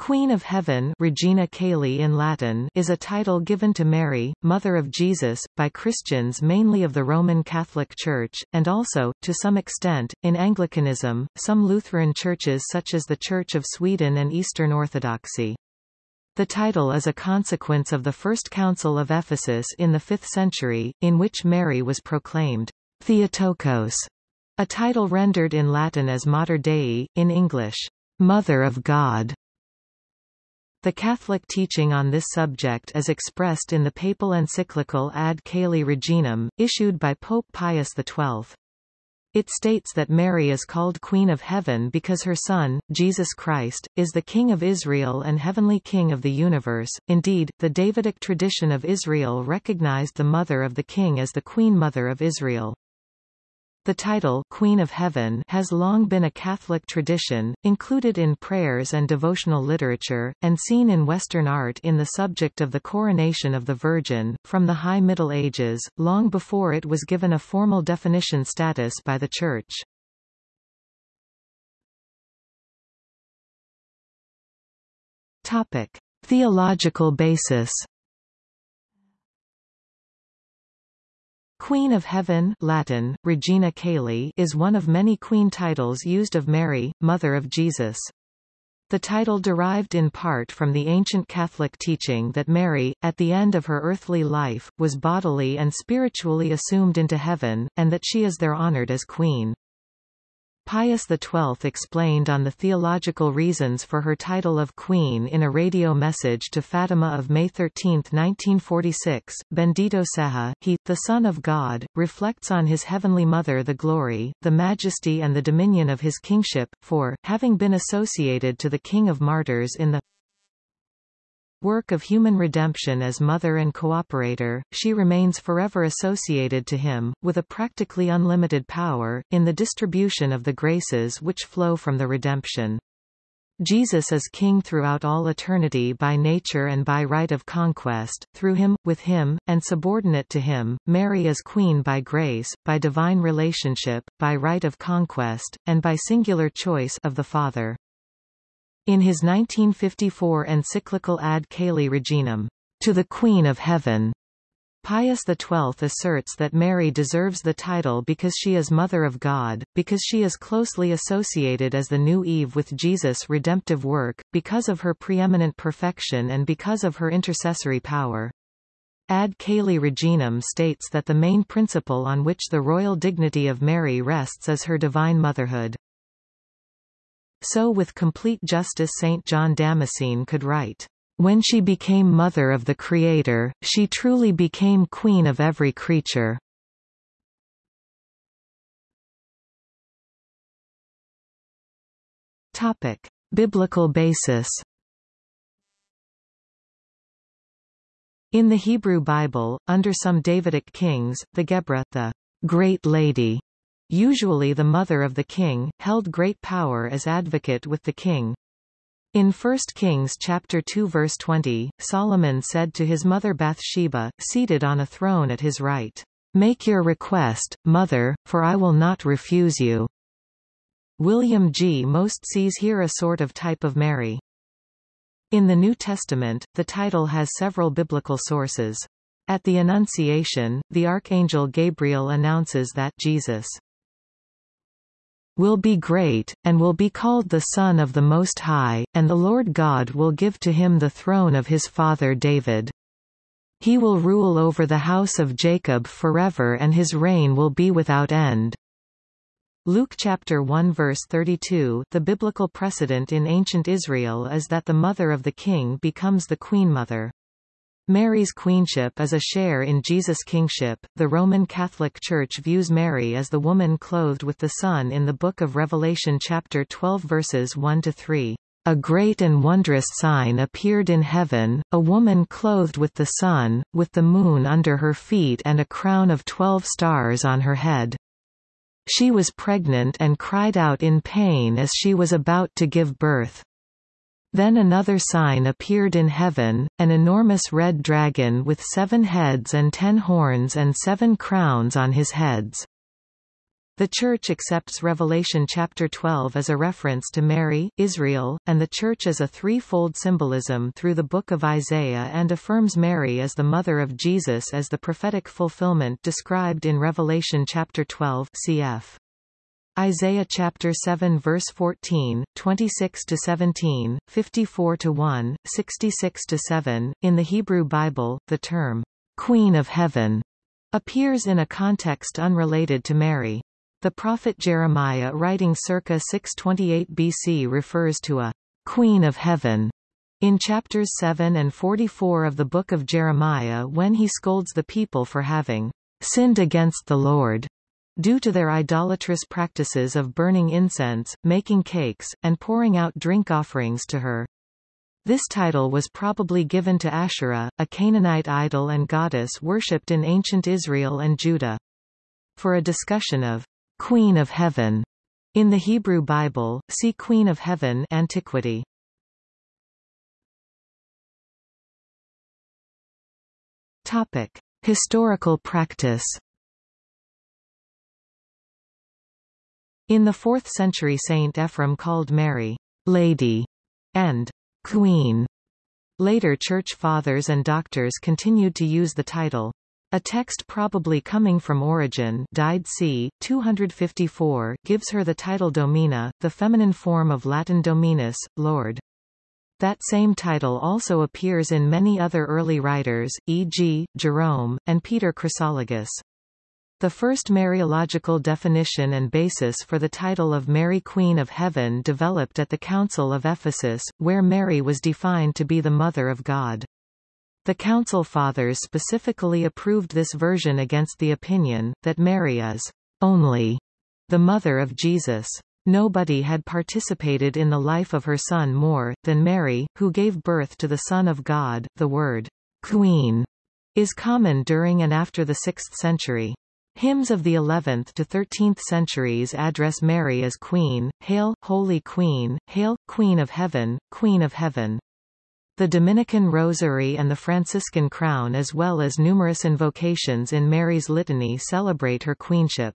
Queen of Heaven Regina Caeli in Latin is a title given to Mary, Mother of Jesus, by Christians mainly of the Roman Catholic Church, and also, to some extent, in Anglicanism, some Lutheran churches such as the Church of Sweden and Eastern Orthodoxy. The title is a consequence of the First Council of Ephesus in the 5th century, in which Mary was proclaimed Theotokos, a title rendered in Latin as Mater Dei, in English, Mother of God. The Catholic teaching on this subject is expressed in the papal encyclical Ad Caeli Reginam, issued by Pope Pius XII. It states that Mary is called Queen of Heaven because her Son, Jesus Christ, is the King of Israel and Heavenly King of the universe. Indeed, the Davidic tradition of Israel recognized the Mother of the King as the Queen Mother of Israel. The title Queen of Heaven has long been a Catholic tradition, included in prayers and devotional literature, and seen in Western art in the subject of the coronation of the Virgin, from the High Middle Ages, long before it was given a formal definition status by the Church. Topic. Theological basis Queen of Heaven Latin, Regina Caeli is one of many queen titles used of Mary, Mother of Jesus. The title derived in part from the ancient Catholic teaching that Mary, at the end of her earthly life, was bodily and spiritually assumed into heaven, and that she is there honored as queen. Pius XII explained on the theological reasons for her title of Queen in a radio message to Fatima of May 13, 1946. Bendito Seja, he, the Son of God, reflects on his heavenly Mother the glory, the majesty and the dominion of his kingship, for, having been associated to the King of Martyrs in the work of human redemption as mother and cooperator, she remains forever associated to him, with a practically unlimited power, in the distribution of the graces which flow from the redemption. Jesus is king throughout all eternity by nature and by right of conquest, through him, with him, and subordinate to him. Mary is queen by grace, by divine relationship, by right of conquest, and by singular choice of the Father. In his 1954 encyclical Ad Caeli Reginam, to the Queen of Heaven, Pius XII asserts that Mary deserves the title because she is Mother of God, because she is closely associated as the new Eve with Jesus' redemptive work, because of her preeminent perfection and because of her intercessory power. Ad Caeli Reginam states that the main principle on which the royal dignity of Mary rests is her divine motherhood. So with complete justice St. John Damascene could write, "...when she became mother of the Creator, she truly became queen of every creature." Topic. Biblical basis In the Hebrew Bible, under some Davidic kings, the Gebirah, the Great Lady, usually the mother of the king, held great power as advocate with the king. In 1 Kings chapter 2 verse 20, Solomon said to his mother Bathsheba, seated on a throne at his right, Make your request, mother, for I will not refuse you. William G. Most sees here a sort of type of Mary. In the New Testament, the title has several biblical sources. At the Annunciation, the Archangel Gabriel announces that Jesus will be great, and will be called the Son of the Most High, and the Lord God will give to him the throne of his father David. He will rule over the house of Jacob forever and his reign will be without end. Luke chapter 1 verse 32 The biblical precedent in ancient Israel is that the mother of the king becomes the queen mother. Mary's queenship is a share in Jesus' kingship. The Roman Catholic Church views Mary as the woman clothed with the sun in the Book of Revelation chapter 12 verses 1 to 3. A great and wondrous sign appeared in heaven, a woman clothed with the sun, with the moon under her feet and a crown of twelve stars on her head. She was pregnant and cried out in pain as she was about to give birth. Then another sign appeared in heaven, an enormous red dragon with seven heads and ten horns and seven crowns on his heads. The Church accepts Revelation chapter 12 as a reference to Mary, Israel, and the Church as a threefold symbolism through the book of Isaiah and affirms Mary as the mother of Jesus as the prophetic fulfillment described in Revelation chapter 12 cf. Isaiah chapter 7 verse 14, 26 to 17, 54 to 1, 66 to 7. In the Hebrew Bible, the term Queen of Heaven appears in a context unrelated to Mary. The prophet Jeremiah writing circa 628 BC refers to a Queen of Heaven in chapters 7 and 44 of the Book of Jeremiah when he scolds the people for having sinned against the Lord due to their idolatrous practices of burning incense, making cakes, and pouring out drink offerings to her. This title was probably given to Asherah, a Canaanite idol and goddess worshipped in ancient Israel and Judah. For a discussion of Queen of Heaven in the Hebrew Bible, see Queen of Heaven Antiquity. Topic: Historical practice. In the 4th century Saint Ephrem called Mary, Lady, and Queen. Later church fathers and doctors continued to use the title. A text probably coming from Origen died c. 254 gives her the title Domina, the feminine form of Latin Dominus, Lord. That same title also appears in many other early writers, e.g., Jerome, and Peter Chrysologus. The first Mariological definition and basis for the title of Mary Queen of Heaven developed at the Council of Ephesus, where Mary was defined to be the Mother of God. The Council Fathers specifically approved this version against the opinion, that Mary is only the mother of Jesus. Nobody had participated in the life of her son more, than Mary, who gave birth to the Son of God. The word, queen, is common during and after the 6th century. Hymns of the 11th to 13th centuries address Mary as Queen, Hail, Holy Queen, Hail, Queen of Heaven, Queen of Heaven. The Dominican Rosary and the Franciscan Crown as well as numerous invocations in Mary's Litany celebrate her queenship.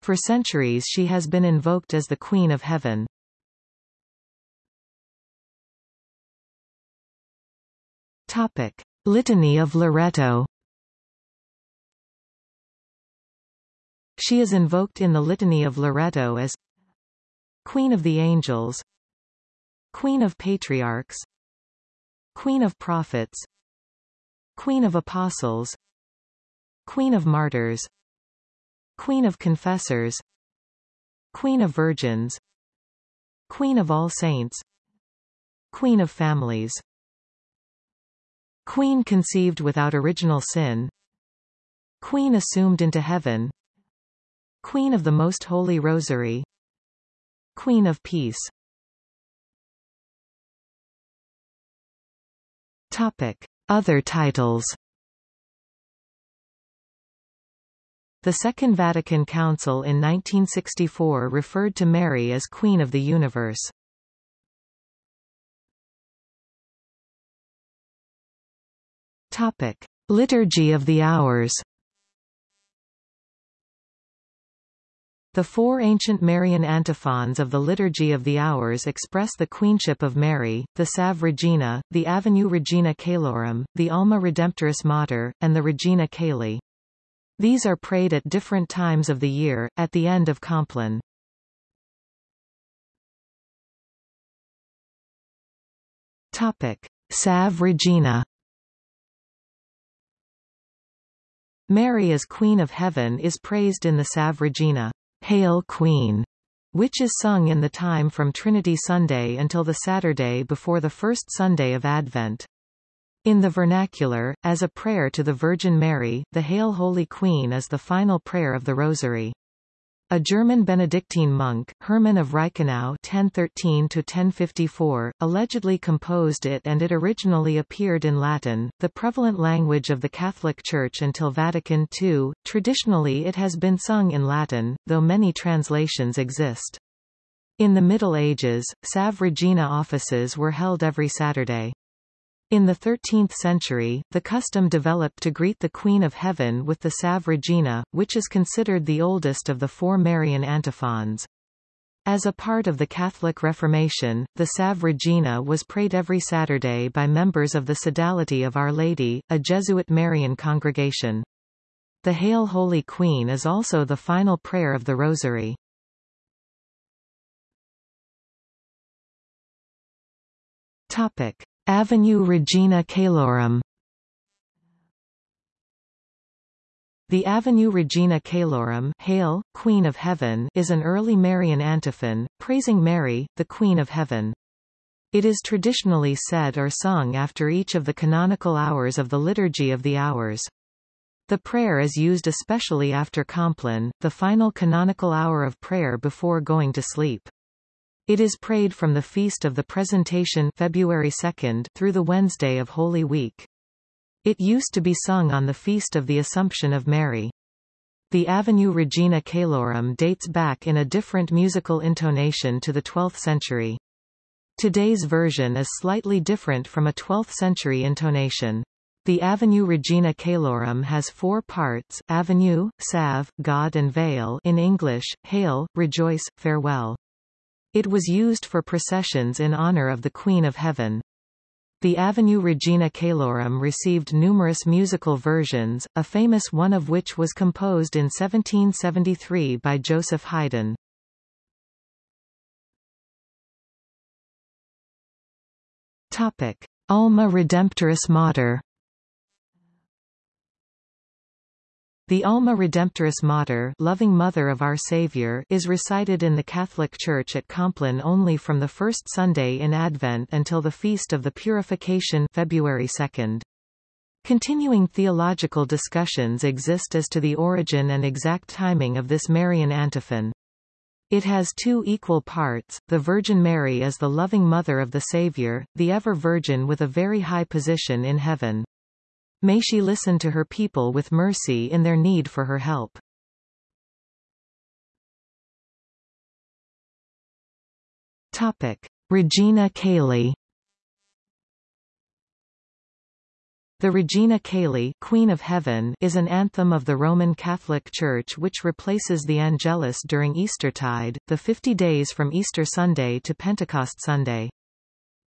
For centuries she has been invoked as the Queen of Heaven. Topic. Litany of Loreto She is invoked in the Litany of Loreto as Queen of the Angels Queen of Patriarchs Queen of Prophets Queen of Apostles Queen of Martyrs Queen of Confessors Queen of Virgins Queen of All Saints Queen of Families. Queen conceived without original sin Queen assumed into heaven Queen of the Most Holy Rosary Queen of Peace Topic. Other titles The Second Vatican Council in 1964 referred to Mary as Queen of the Universe. Topic. Liturgy of the Hours The four ancient Marian antiphons of the Liturgy of the Hours express the queenship of Mary, the Salve Regina, the Avenue Regina Caelorum, the Alma Redemptoris Mater, and the Regina Caeli. These are prayed at different times of the year, at the end of Compline. Topic. Regina Mary as Queen of Heaven is praised in the Salve Regina. Hail Queen, which is sung in the time from Trinity Sunday until the Saturday before the first Sunday of Advent. In the vernacular, as a prayer to the Virgin Mary, the Hail Holy Queen is the final prayer of the Rosary. A German Benedictine monk, Hermann of Reichenau (1013–1054), allegedly composed it, and it originally appeared in Latin, the prevalent language of the Catholic Church until Vatican II. Traditionally, it has been sung in Latin, though many translations exist. In the Middle Ages, Salve Regina offices were held every Saturday. In the 13th century, the custom developed to greet the Queen of Heaven with the Salve Regina, which is considered the oldest of the four Marian antiphons. As a part of the Catholic Reformation, the Salve Regina was prayed every Saturday by members of the Sodality of Our Lady, a Jesuit Marian congregation. The Hail Holy Queen is also the final prayer of the Rosary. Topic. Avenue Regina Caelorum The Avenue Regina Caelorum Hail, Queen of Heaven is an early Marian antiphon, praising Mary, the Queen of Heaven. It is traditionally said or sung after each of the canonical hours of the Liturgy of the Hours. The prayer is used especially after Compline, the final canonical hour of prayer before going to sleep. It is prayed from the Feast of the Presentation February 2 through the Wednesday of Holy Week. It used to be sung on the Feast of the Assumption of Mary. The Avenue Regina Caelorum dates back in a different musical intonation to the 12th century. Today's version is slightly different from a 12th century intonation. The Avenue Regina Caelorum has four parts, Avenue, Salve, Gaude and Vale in English, Hail, Rejoice, Farewell. It was used for processions in honor of the Queen of Heaven. The Avenue Regina Caelorum received numerous musical versions, a famous one of which was composed in 1773 by Joseph Haydn. Topic: Alma Redemptoris Mater The Alma Redemptoris Mater loving Mother of Our Savior is recited in the Catholic Church at Compline only from the first Sunday in Advent until the Feast of the Purification February 2nd. Continuing theological discussions exist as to the origin and exact timing of this Marian antiphon. It has two equal parts, the Virgin Mary as the loving mother of the Savior, the ever-Virgin with a very high position in heaven. May she listen to her people with mercy in their need for her help. Topic. Regina Caeli The Regina Caeli Queen of Heaven is an anthem of the Roman Catholic Church which replaces the Angelus during Eastertide, the 50 days from Easter Sunday to Pentecost Sunday.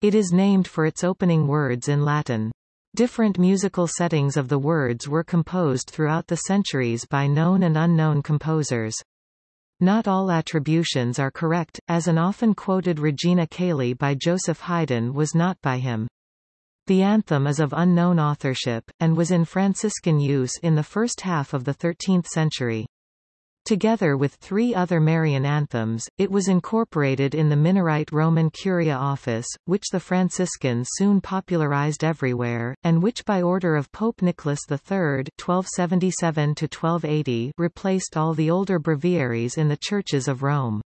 It is named for its opening words in Latin. Different musical settings of the words were composed throughout the centuries by known and unknown composers. Not all attributions are correct, as an often quoted Regina Caeli by Joseph Haydn was not by him. The anthem is of unknown authorship, and was in Franciscan use in the first half of the 13th century. Together with three other Marian anthems, it was incorporated in the Minorite Roman Curia office, which the Franciscans soon popularized everywhere, and which by order of Pope Nicholas III (1277–1280) replaced all the older breviaries in the churches of Rome.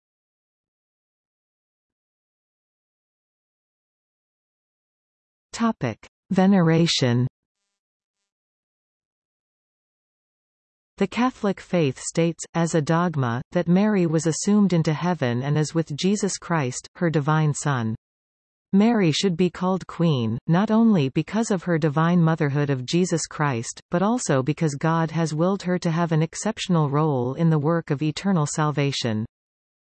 Topic: Veneration. The Catholic faith states, as a dogma, that Mary was assumed into heaven and is with Jesus Christ, her divine Son. Mary should be called Queen, not only because of her divine motherhood of Jesus Christ, but also because God has willed her to have an exceptional role in the work of eternal salvation.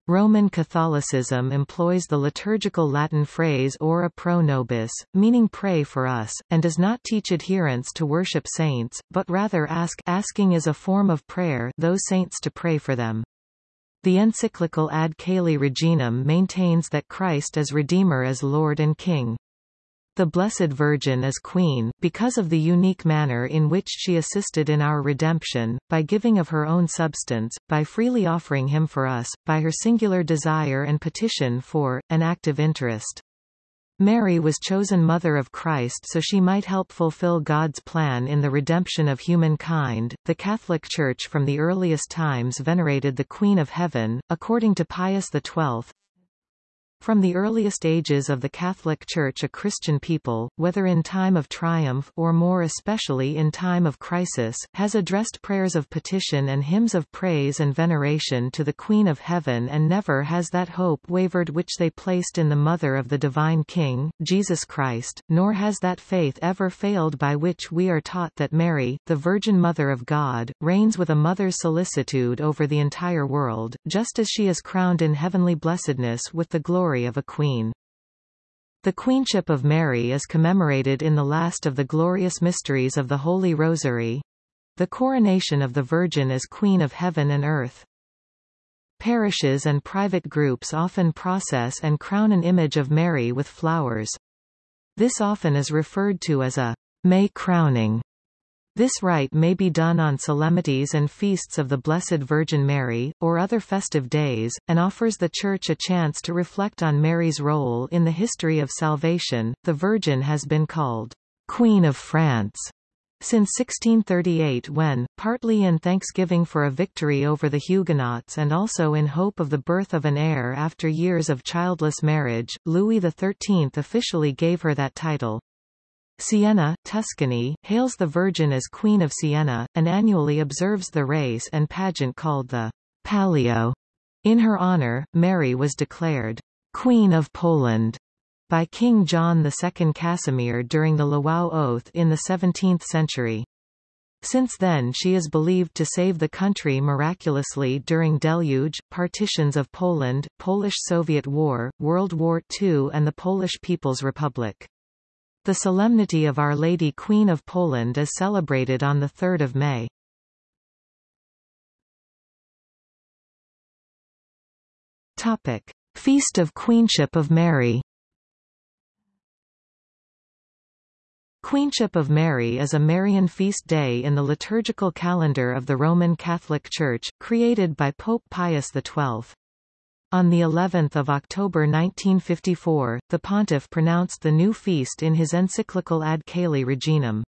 Roman Catholicism employs the liturgical Latin phrase ora pro nobis, meaning pray for us, and does not teach adherents to worship saints, but rather ask asking is a form of prayer those saints to pray for them. The encyclical Ad Caeli Reginam maintains that Christ as Redeemer as Lord and King. The Blessed Virgin is Queen, because of the unique manner in which she assisted in our redemption, by giving of her own substance, by freely offering him for us, by her singular desire and petition for, an active interest. Mary was chosen Mother of Christ so she might help fulfill God's plan in the redemption of humankind. The Catholic Church from the earliest times venerated the Queen of Heaven, according to Pius XII. From the earliest ages of the Catholic Church a Christian people, whether in time of triumph or more especially in time of crisis, has addressed prayers of petition and hymns of praise and veneration to the Queen of Heaven and never has that hope wavered which they placed in the Mother of the Divine King, Jesus Christ, nor has that faith ever failed by which we are taught that Mary, the Virgin Mother of God, reigns with a mother's solicitude over the entire world, just as she is crowned in heavenly blessedness with the glory glory of a queen. The Queenship of Mary is commemorated in the last of the glorious mysteries of the Holy Rosary the coronation of the Virgin as Queen of Heaven and Earth. Parishes and private groups often process and crown an image of Mary with flowers. This often is referred to as a May crowning. This rite may be done on solemnities and feasts of the Blessed Virgin Mary, or other festive days, and offers the Church a chance to reflect on Mary's role in the history of salvation. The Virgin has been called Queen of France since 1638 when, partly in thanksgiving for a victory over the Huguenots and also in hope of the birth of an heir after years of childless marriage, Louis XIII officially gave her that title. Siena, Tuscany, hails the Virgin as Queen of Siena, and annually observes the race and pageant called the Palio. In her honor, Mary was declared Queen of Poland by King John II Casimir during the Lwów Oath in the 17th century. Since then she is believed to save the country miraculously during deluge, partitions of Poland, Polish-Soviet War, World War II and the Polish People's Republic. The Solemnity of Our Lady Queen of Poland is celebrated on 3 May. Topic. Feast of Queenship of Mary Queenship of Mary is a Marian feast day in the liturgical calendar of the Roman Catholic Church, created by Pope Pius XII. On the 11th of October 1954, the pontiff pronounced the new feast in his encyclical Ad Caeli Reginam.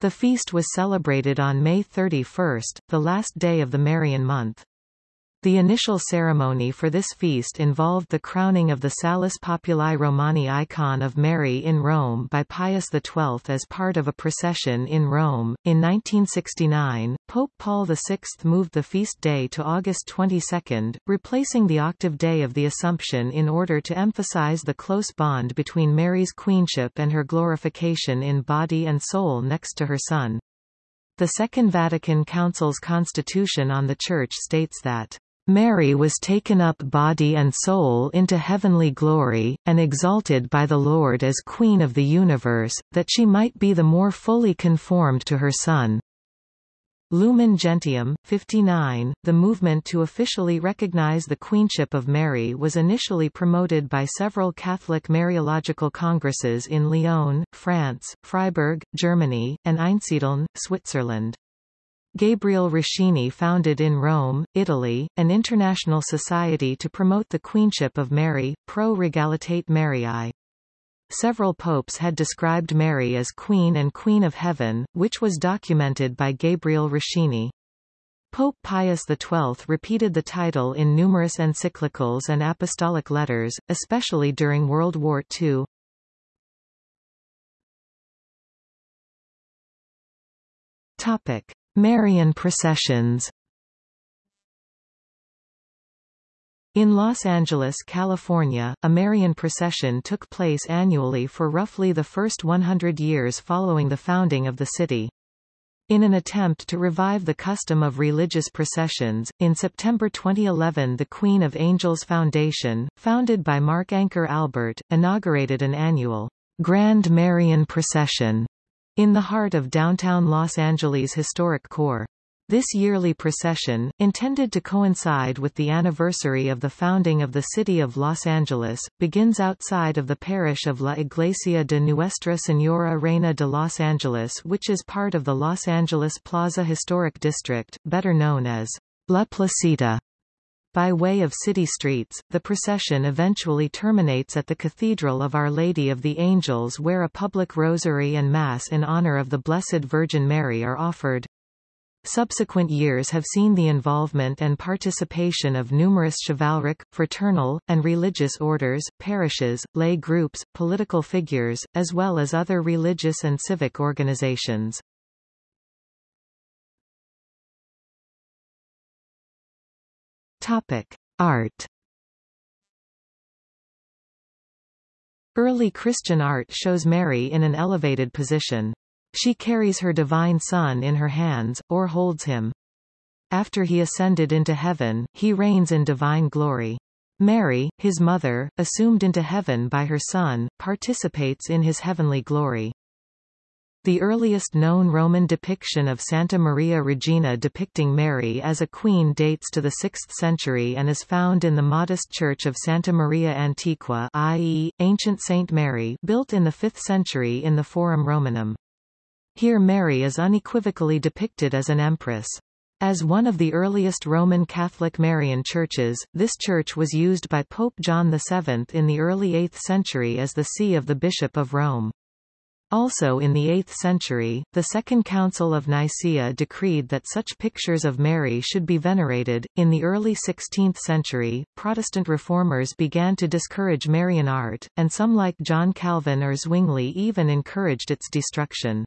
The feast was celebrated on May 31, the last day of the Marian month. The initial ceremony for this feast involved the crowning of the Salus Populi Romani icon of Mary in Rome by Pius XII as part of a procession in Rome. In 1969, Pope Paul VI moved the feast day to August 22, replacing the octave day of the Assumption in order to emphasize the close bond between Mary's queenship and her glorification in body and soul next to her Son. The Second Vatican Council's Constitution on the Church states that Mary was taken up body and soul into heavenly glory, and exalted by the Lord as Queen of the universe, that she might be the more fully conformed to her Son. Lumen Gentium, 59, the movement to officially recognize the queenship of Mary was initially promoted by several Catholic Mariological congresses in Lyon, France, Freiburg, Germany, and Einsiedeln, Switzerland. Gabriel Roschini founded in Rome, Italy, an international society to promote the queenship of Mary, Pro Regalitate Mariae. Several popes had described Mary as Queen and Queen of Heaven, which was documented by Gabriel Roschini. Pope Pius XII repeated the title in numerous encyclicals and apostolic letters, especially during World War II. Topic. Marian processions In Los Angeles, California, a Marian procession took place annually for roughly the first 100 years following the founding of the city. In an attempt to revive the custom of religious processions, in September 2011 the Queen of Angels Foundation, founded by Mark Anchor Albert, inaugurated an annual Grand Marian Procession in the heart of downtown Los Angeles' historic core. This yearly procession, intended to coincide with the anniversary of the founding of the city of Los Angeles, begins outside of the parish of La Iglesia de Nuestra Señora Reina de Los Angeles which is part of the Los Angeles Plaza Historic District, better known as La Placita. By way of city streets, the procession eventually terminates at the Cathedral of Our Lady of the Angels where a public rosary and Mass in honor of the Blessed Virgin Mary are offered. Subsequent years have seen the involvement and participation of numerous chivalric, fraternal, and religious orders, parishes, lay groups, political figures, as well as other religious and civic organizations. Topic: Art. Early Christian art shows Mary in an elevated position. She carries her divine Son in her hands, or holds him. After he ascended into heaven, he reigns in divine glory. Mary, his mother, assumed into heaven by her Son, participates in his heavenly glory. The earliest known Roman depiction of Santa Maria Regina depicting Mary as a queen dates to the 6th century and is found in the modest church of Santa Maria Antiqua i.e., ancient Saint Mary built in the 5th century in the Forum Romanum. Here Mary is unequivocally depicted as an empress. As one of the earliest Roman Catholic Marian churches, this church was used by Pope John VII in the early 8th century as the see of the Bishop of Rome. Also in the 8th century, the Second Council of Nicaea decreed that such pictures of Mary should be venerated. In the early 16th century, Protestant reformers began to discourage Marian art, and some like John Calvin or Zwingli even encouraged its destruction.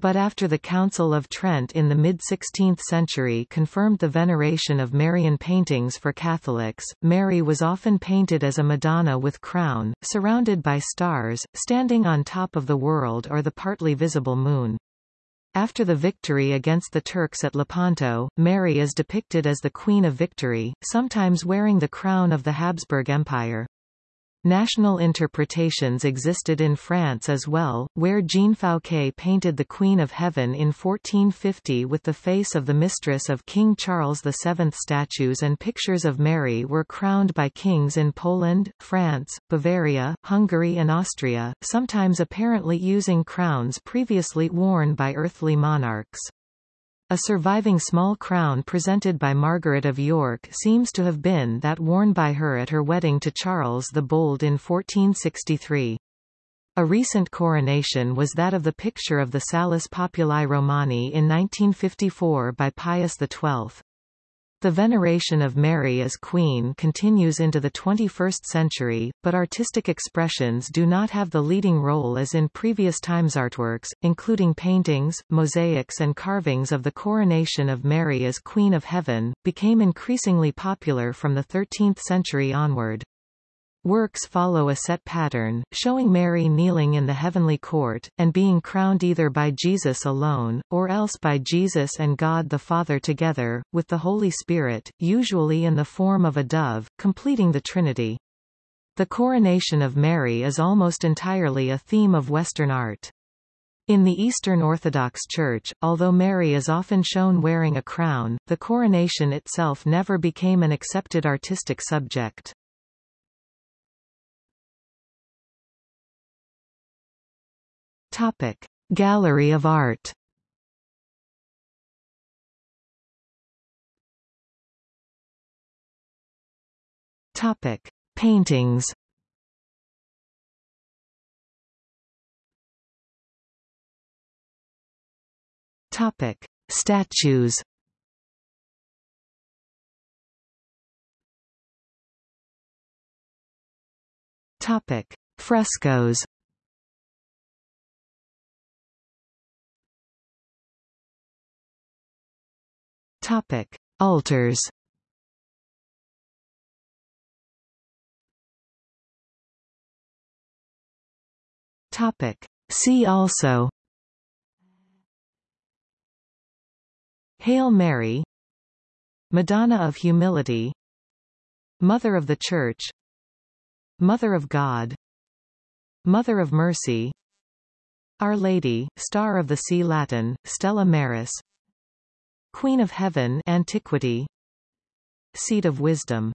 But after the Council of Trent in the mid-16th century confirmed the veneration of Marian paintings for Catholics, Mary was often painted as a Madonna with crown, surrounded by stars, standing on top of the world or the partly visible moon. After the victory against the Turks at Lepanto, Mary is depicted as the Queen of Victory, sometimes wearing the crown of the Habsburg Empire. National interpretations existed in France as well, where Jean Fouquet painted the Queen of Heaven in 1450 with the face of the mistress of King Charles VII. Statues and pictures of Mary were crowned by kings in Poland, France, Bavaria, Hungary and Austria, sometimes apparently using crowns previously worn by earthly monarchs. A surviving small crown presented by Margaret of York seems to have been that worn by her at her wedding to Charles the Bold in 1463. A recent coronation was that of the picture of the Salus Populi Romani in 1954 by Pius XII. The veneration of Mary as Queen continues into the 21st century, but artistic expressions do not have the leading role as in previous times artworks, including paintings, mosaics and carvings of the coronation of Mary as Queen of Heaven, became increasingly popular from the 13th century onward. Works follow a set pattern, showing Mary kneeling in the heavenly court, and being crowned either by Jesus alone, or else by Jesus and God the Father together, with the Holy Spirit, usually in the form of a dove, completing the Trinity. The coronation of Mary is almost entirely a theme of Western art. In the Eastern Orthodox Church, although Mary is often shown wearing a crown, the coronation itself never became an accepted artistic subject. Topic: Gallery of Art. Topic: Paintings. Topic: Statues. Topic: Frescoes. Topic: Altars. Topic: See also. Hail Mary. Madonna of Humility. Mother of the Church. Mother of God. Mother of Mercy. Our Lady, Star of the Sea Latin, Stella Maris Queen of Heaven Antiquity. Seat of Wisdom